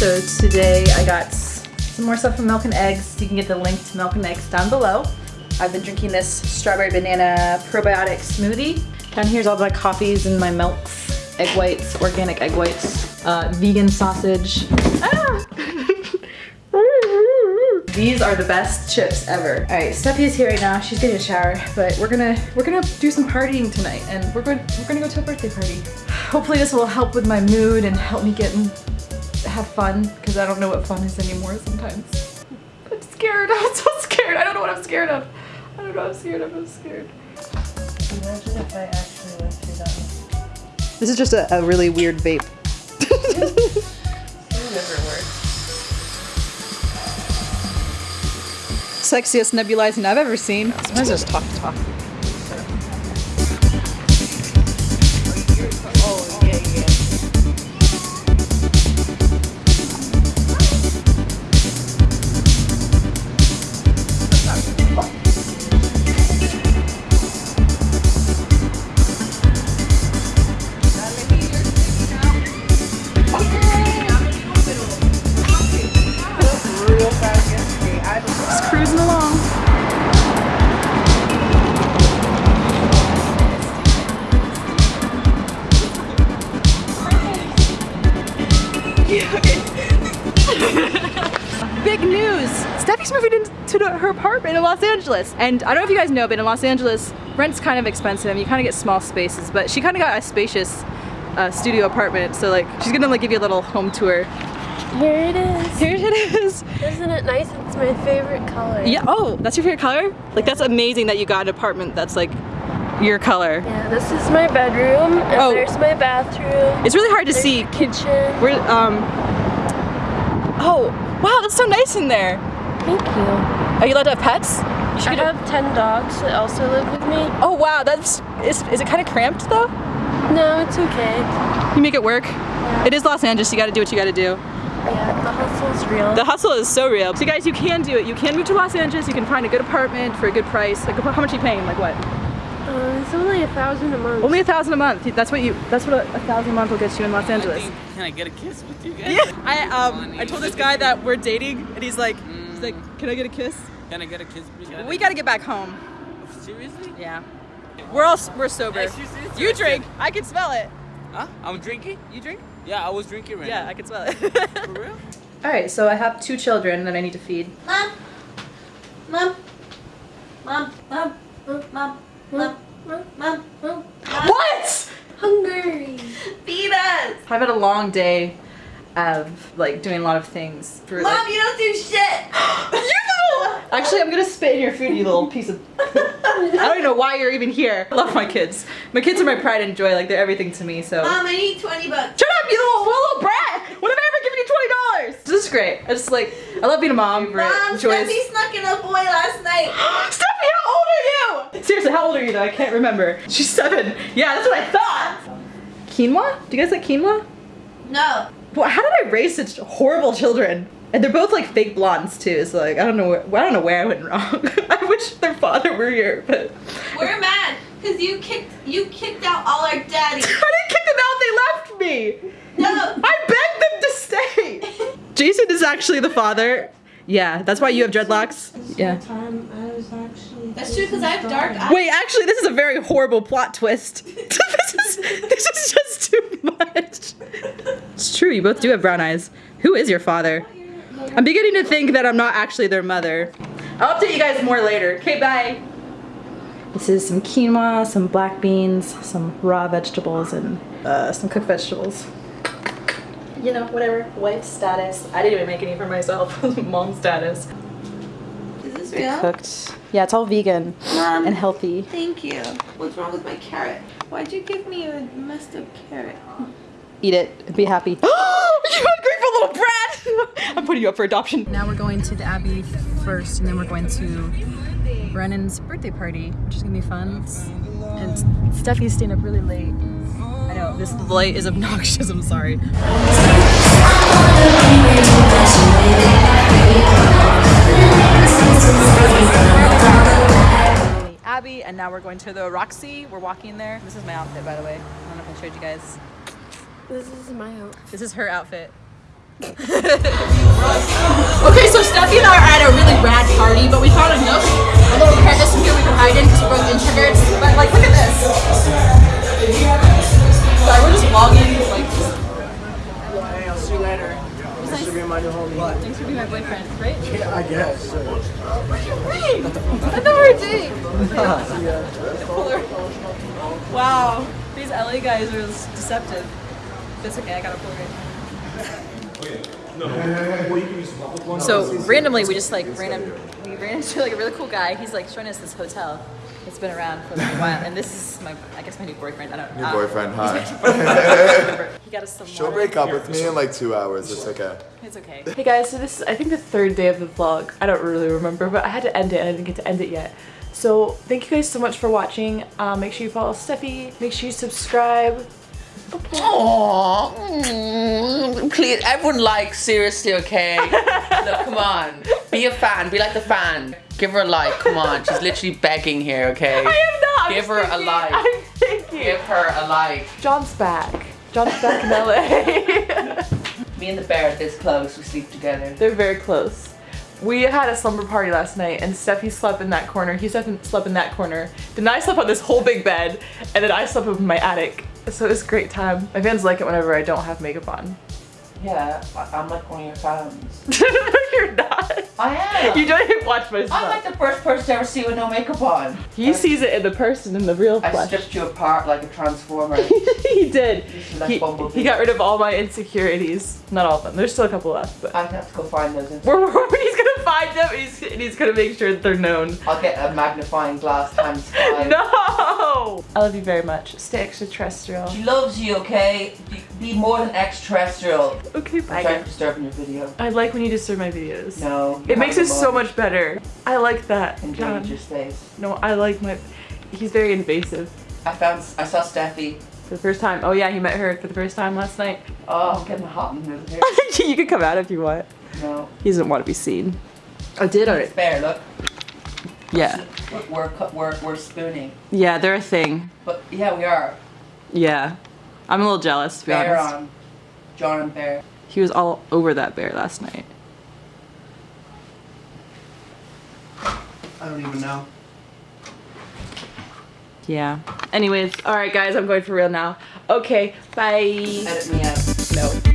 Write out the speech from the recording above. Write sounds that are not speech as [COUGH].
So today I got some more stuff from Milk and Eggs. You can get the link to Milk and Eggs down below. I've been drinking this strawberry banana probiotic smoothie. Down here's all my coffees and my milks, egg whites, organic egg whites, uh, vegan sausage. Ah! [LAUGHS] These are the best chips ever. All right, Steffi is here right now. She's getting a shower, but we're gonna we're gonna do some partying tonight, and we're going we're gonna go to a birthday party. Hopefully, this will help with my mood and help me get have fun because I don't know what fun is anymore sometimes. I'm scared. [LAUGHS] I'm so scared. I don't know what I'm scared of. I don't know. what I'm scared of. I'm scared. Imagine if I actually went through that. This is just a, a really weird vape. Never works. Sexiest nebulizing I've ever seen. Sometimes just talk to talk. [LAUGHS] Big news! Steffi's moving into her apartment in Los Angeles. And I don't know if you guys know, but in Los Angeles, rent's kind of expensive. You kind of get small spaces, but she kind of got a spacious uh, studio apartment. So like, she's gonna like give you a little home tour. Here it is. Here it is. Isn't it nice? It's my favorite color. Yeah. Oh, that's your favorite color? Like that's amazing that you got an apartment that's like your color. Yeah, this is my bedroom, and Oh. there's my bathroom. It's really hard to see. kitchen. We're um. Oh, wow, that's so nice in there. Thank you. Are you allowed to have pets? You should I have 10 dogs that also live with me. Oh wow, that's is is it kind of cramped though? No, it's okay. You make it work. It is Los Angeles. You got to do what you got to do. Yeah, the hustle is real. The hustle is so real. So you guys, you can do it. You can move to Los Angeles. You can find a good apartment for a good price. Like how much are you paying? Like what? Uh, it's only a thousand a month. Only a thousand a month. That's what you. That's what a, a thousand a month will get you in Los Angeles. Can I get a kiss with you guys? Yeah. I um I told this guy that we're dating, and he's like, he's like, can I get a kiss? Can I get a kiss, please? We gotta get back home. Seriously? Yeah. We're all we're sober. Yes, you. You drink. I can smell it. Huh? I'm drinking? You drink? Yeah, I was drinking right Yeah, now. I can smell it. For real? [LAUGHS] all right, so I have two children that I need to feed. Mom. Mom. Mom. Mom. Mom. Mom. Mom. Mom. Mom. What? Hungry. Feed us. I've had a long day of like doing a lot of things. For, Mom, like- you don't do shit. [GASPS] You actually, I'm gonna spit in your food, you little piece of. [LAUGHS] I don't even know why you're even here. I love my kids. My kids are my pride and joy. Like they're everything to me. So. Mom, I need 20 bucks. Shut up, you little, little brat! What have I ever given you twenty dollars? This is great. I just like I love being a mom. Mom, Joyous. Steffi snuck in a boy last night. [GASPS] Stephanie, how old are you? Seriously, how old are you though? I can't remember. She's seven. Yeah, that's what I thought. Quinoa? Do you guys like quinoa? No. Well, how did I raise such horrible children? And they're both like fake blondes too. So like I don't know where I don't know where I went wrong. [LAUGHS] I wish their father were here, but We're mad because you kicked you kicked out all our daddies. [LAUGHS] I didn't kick them out. They left me. No. I begged them to stay. [LAUGHS] Jason is actually the father. Yeah, that's why you have dreadlocks. Yeah. Time I was actually. That's true because I have dark eyes. Wait, actually, this is a very horrible plot twist. [LAUGHS] this is this is just too much. It's true. You both do have brown eyes. Who is your father? I'm beginning to think that I'm not actually their mother. I'll update you guys more later. Okay, bye. This is some quinoa, some black beans, some raw vegetables, and uh, some cooked vegetables. You know, whatever. Wife status. I didn't even make any for myself. [LAUGHS] Mom status. Is this real? Cooked. Yeah, it's all vegan Mom. and healthy. Thank you. What's wrong with my carrot? Why'd you give me a messed up carrot? Eat it be happy. [GASPS] you ungrateful little brat! [LAUGHS] I'm putting you up for adoption. Now we're going to the Abbey first, and then we're going to Brennan's birthday party, which is gonna be fun. And Steffi's staying up really late. I know, this light is obnoxious, I'm sorry. Abbey, and now we're going to the Roxy. We're walking there. This is my outfit, by the way. I don't know if I showed you guys. This is my outfit. This is her outfit. [LAUGHS] Okay, so Steffi and I are at a really rad party, but we found a nook, a little crevice in here we can hide in because we're both introverts. But like, look at this. Sorry, we're just vlogging. Like, Hey, I'll see you later. Thanks for being my thanks for being my boyfriend, right? Yeah, I guess. I thought we were dating. Wow, these LA guys are deceptive. That's okay, I got a Polaroid. So randomly, we just like random, we ran into like a really cool guy. He's like showing us this hotel. It's been around for like a while, and this is my, I guess my new boyfriend. I don't know. New boyfriend, hi. He got us some. She'll water. break up with me in like two hours. It's okay. It's okay. Hey guys, so this is I think the third day of the vlog. I don't really remember, but I had to end it and I didn't get to end it yet. So thank you guys so much for watching. Um, make sure you follow Steffi. Make sure you subscribe. Aww. Please, everyone likes, seriously, okay? [LAUGHS] Look, come on. Be a fan. Be like the fan. Give her a like. Come on. She's literally begging here, okay? I am not. I'm Give her a like. I'm thinking. Give her a like. John's back. John's back in LA. [LAUGHS] Me and the bear are this close. We sleep together. They're very close. We had a slumber party last night and Steffi slept in that corner. He slept in, slept in that corner. Then I slept on this whole big bed and then I slept up in my attic. So it was a great time. My fans like it whenever I don't have makeup on. Yeah, I'm like one of your fans. no, [LAUGHS] you're not. I am. You don't even watch my stuff. I'm like the first person to ever see you with no makeup on. He sees it in the person, in the real I stripped you apart like a transformer. [LAUGHS] he did. Like He, he got rid of all my insecurities. Not all of them. There's still a couple left, but I have to go find those. in- we're, we're- he's gonna find them. He's, he's gonna make sure that they're known. I'll get a magnifying glass times five. [LAUGHS] No! I love you very much. Stay extraterrestrial. She loves you, okay? Be, be more than extraterrestrial. Okay, I'm bye. sorry guys. for your video. I like when you disturb my videos. No. It makes it so much better. I like that. Enjoy John. your space. No, I like my. He's very invasive. I found. I saw Steffi. For the first time. Oh yeah, he met her for the first time last night. Oh, I'm getting hot in the middle here. [LAUGHS] you can come out if you want. No. He doesn't want to be seen. I did It's bear. Look. Yeah. We're we're we're, we're spooning. Yeah, they're a thing. But yeah, we are. Yeah. I'm a little jealous to be Bear honest. on. John and Bear. He was all over that bear last night. I don't even know. Yeah. Anyways, alright guys, I'm going for real now. Okay, bye. Edit me out. No.